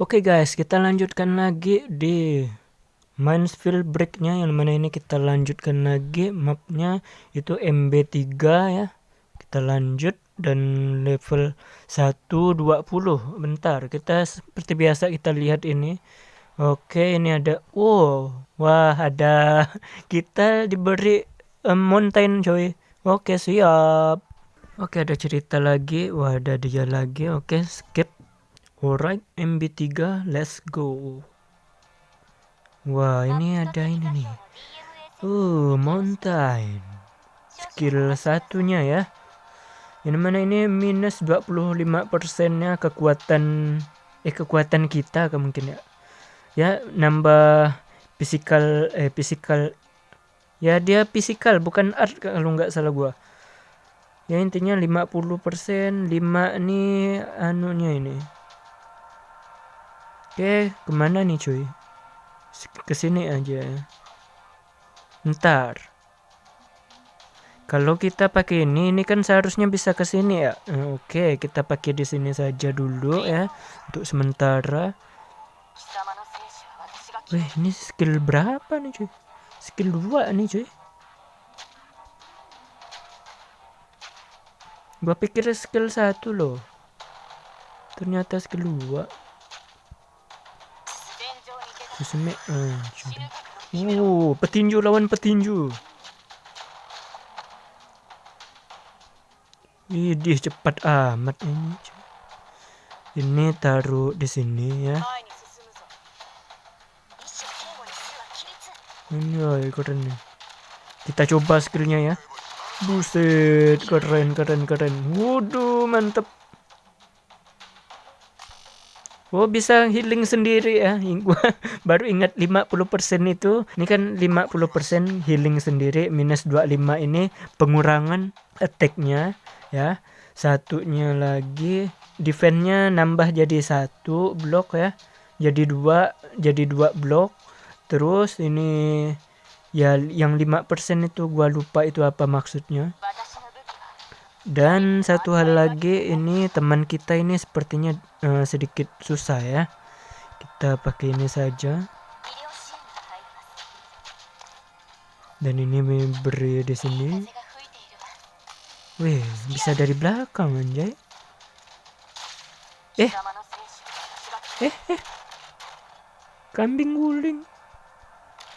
Oke guys, kita lanjutkan lagi di Minesfield Breaknya yang mana ini kita lanjutkan lagi mapnya itu MB3 ya. Kita lanjut dan level 120. Bentar, kita seperti biasa kita lihat ini. Oke, ini ada oh, wah ada kita diberi um, mountain coy. Oke, siap. Oke, ada cerita lagi. Wah, ada dia lagi. Oke, skip. Alright, MB3, let's go. Wah, ini ada ini nih. Uh, mountain. Skill satunya ya. Yang mana ini minus 25 persennya kekuatan eh kekuatan kita mungkin ya. Ya, nambah physical eh physical ya dia physical bukan art kalau nggak salah gua. Ya intinya 50% 5 nih anunya ini Oke, ke mana nih cuy? Ke sini aja. Ntar. Kalau kita pakai ini, ini kan seharusnya bisa ke sini ya. Oke, kita pakai di sini saja dulu ya untuk sementara. Wih, ini skill berapa nih cuy? Skill 2 nih cuy. Gua pikir skill 1 loh. Ternyata skill 2. Susumi. Uh, oh, petinju lawan petinju. Idih cepat amat ini. Ini taruh di sini ya. Ini oh, keren nih. Kita coba skillnya ya. Buset, keren keren keren. Waduh, mantep. Oh bisa healing sendiri ya. Gua baru ingat 50% itu. Ini kan 50% healing sendiri Minus 25 ini pengurangan attacknya ya. Satunya lagi defense-nya nambah jadi satu blok ya. Jadi dua jadi dua blok Terus ini ya yang 5% itu gua lupa itu apa maksudnya dan satu hal lagi ini teman kita ini sepertinya uh, sedikit susah ya. Kita pakai ini saja. Dan ini beri di sini. Wih, bisa dari belakang anjay. Eh. Eh, eh. Kambing guling.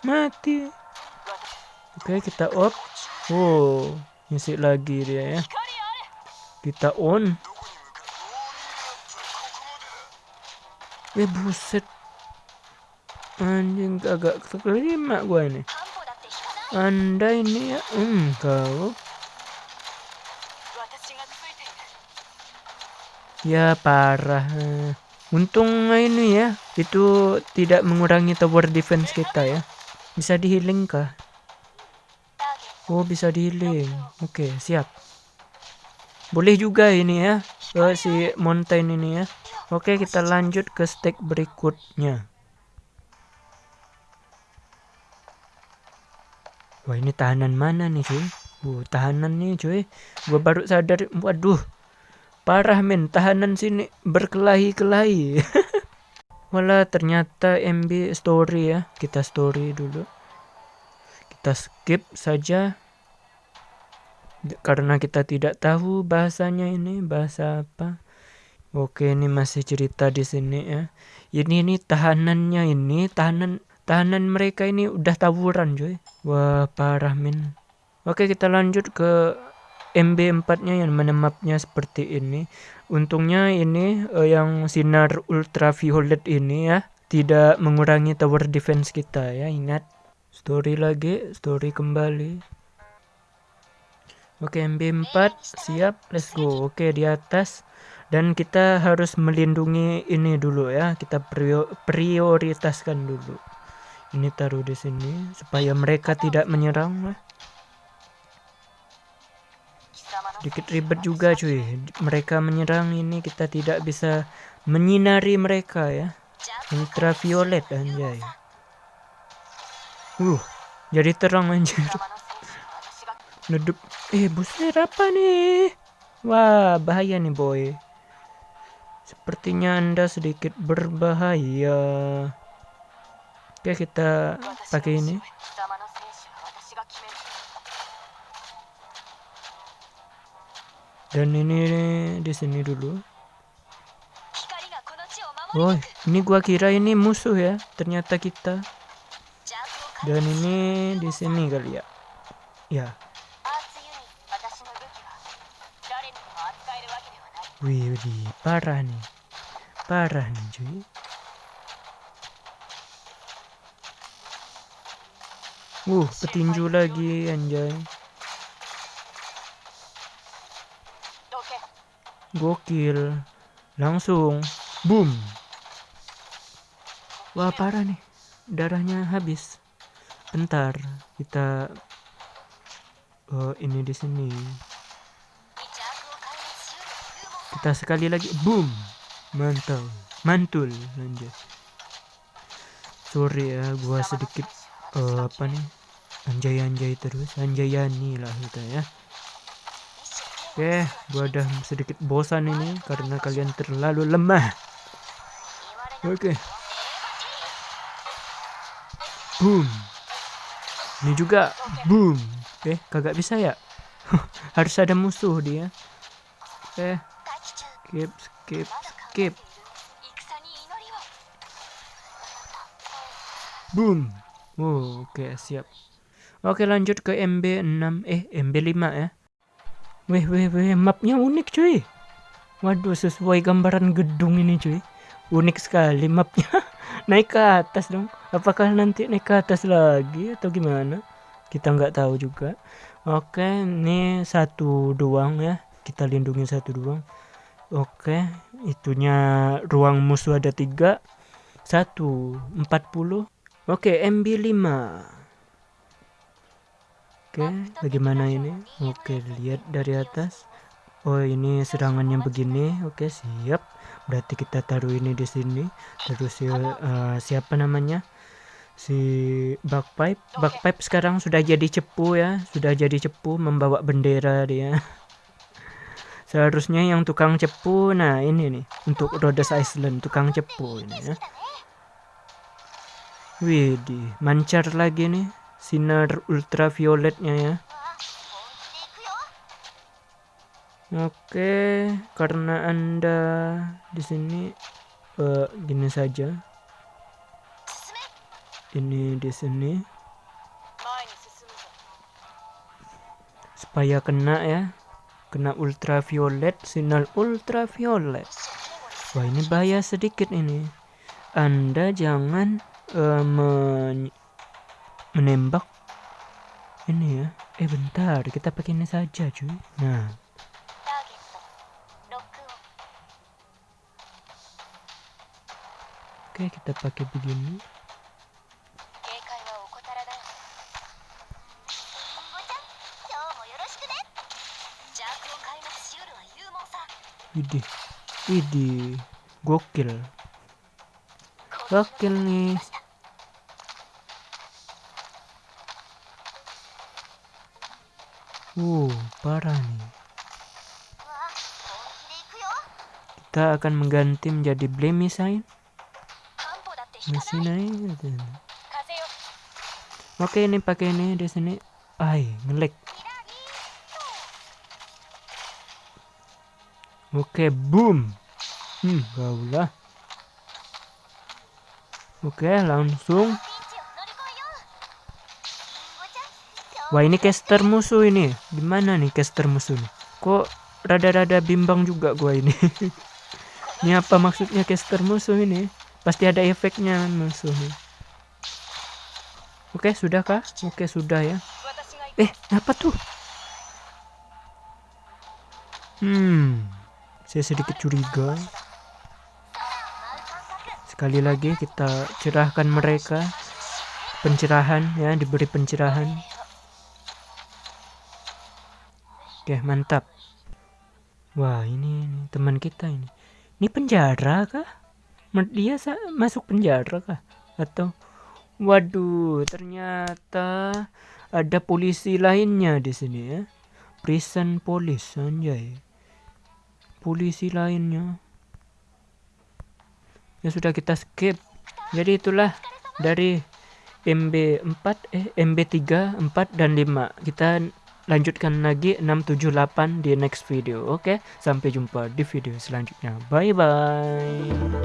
Mati. Oke, kita off. Oh, ngisi lagi dia ya kita on. Eh buset. Anjing agak terima gua ini. Anda ini ya? Engkau. Ya parah. Untung ini ya itu tidak mengurangi tower defense kita ya. Bisa di healing kah? Oh bisa di healing. Oke siap boleh juga ini ya ke si mountain ini ya. Oke kita lanjut ke stake berikutnya. Wah ini tahanan mana nih cuy? Uh, tahanan nih cuy. Gua baru sadar waduh. Parah men tahanan sini berkelahi-kelahi. Wala ternyata MB story ya. Kita story dulu. Kita skip saja karena kita tidak tahu bahasanya ini bahasa apa. Oke ini masih cerita di sini ya. Ini ini tahanannya ini tahanan tahanan mereka ini udah tawuran cuy. Wah parah min. Oke kita lanjut ke MB4 nya yang mana mapnya seperti ini. Untungnya ini uh, yang sinar ultraviolet ini ya tidak mengurangi tower defense kita ya ingat. Story lagi story kembali Oke, MB4 siap, let's go. Oke, di atas dan kita harus melindungi ini dulu ya. Kita prioritaskan dulu. Ini taruh di sini supaya mereka tidak menyerang Dikit ribet juga cuy. Mereka menyerang ini kita tidak bisa menyinari mereka ya. Ultraviolet anjay. Uh, jadi terang anjir. Nedup. Eh, buset apa nih? Wah, bahaya nih boy. sepertinya anda sedikit berbahaya oke kita pakai ini dan ini di sini dulu oh ini gua kira ini musuh ya ternyata kita dan ini di sini kali ya ya wih, wih parah nih parah nih cuy Uh, petinju lagi anjay. Gokil. Langsung. Boom. Wah parah nih. Darahnya habis. Bentar. Kita oh, ini di sini. Kita sekali lagi. Boom. Mantap. Mantul. Lanjut. Sorry ya, gua sedikit uh, apa nih? Anjay-anjay terus. Anjayani lah kita ya. Oke, gua udah sedikit bosan ini karena kalian terlalu lemah. Oke. Boom. Ini juga boom. Oke, kagak bisa ya? Harus ada musuh dia. Oke. Skip, skip, skip. Boom. Oh, oke, okay, siap. Oke, lanjut ke MB6 eh MB5 ya. Weh, weh, weh, mapnya unik cuy. Waduh, sesuai gambaran gedung ini cuy. Unik sekali mapnya. naik ke atas dong. Apakah nanti naik ke atas lagi atau gimana? Kita nggak tahu juga. Oke, ini satu doang ya. Kita lindungi satu doang. Oke, itunya ruang musuh ada tiga. Satu, empat puluh. Oke, MB5. Oke, bagaimana ini? Oke, lihat dari atas. Oh, ini serangannya begini. Oke, siap. Berarti kita taruh ini di sini. Terus si uh, siapa namanya? Si Bagpipe. Bagpipe sekarang sudah jadi cepu ya. Sudah jadi cepu membawa bendera dia. Seharusnya yang tukang cepu, nah ini nih untuk Rhodes Island tukang cepu ini ya. Widih, mancar lagi nih sinar ultravioletnya ya Oke, karena Anda di sini uh, gini saja. Ini di sini. Supaya kena ya. Kena ultraviolet, sinar ultraviolet. Wah, ini bahaya sedikit ini. Anda jangan uh, men menembak ini ya eh bentar kita pakai ini saja cuy nah oke kita pakai begini Widih, widih, gokil, gokil nih. Uh, parah nih. Kita akan mengganti menjadi Blemisign. Masih naik. Oke, ini pakai ini di sini. Ay, ngelek. Oke, boom. Hmm, gaulah. Oke, langsung Wah ini caster musuh ini. Gimana nih caster musuh nih? Kok rada-rada bimbang juga gua ini. ini apa maksudnya caster musuh ini? Pasti ada efeknya musuh nih. Oke, sudah kah? Oke, sudah ya. Eh, apa tuh? Hmm, saya sedikit curiga. Sekali lagi kita cerahkan mereka. Pencerahan ya, diberi pencerahan. Oke, mantap. Wah, ini, ini teman kita ini. Ini penjara kah? Dia masuk penjara kah? Atau waduh, ternyata ada polisi lainnya di sini ya. Prison police anjay. Polisi lainnya. ya sudah kita skip. Jadi itulah dari MB4 eh MB3 4 dan 5 kita lanjutkan lagi 678 di next video. Oke sampai jumpa di video selanjutnya. Bye bye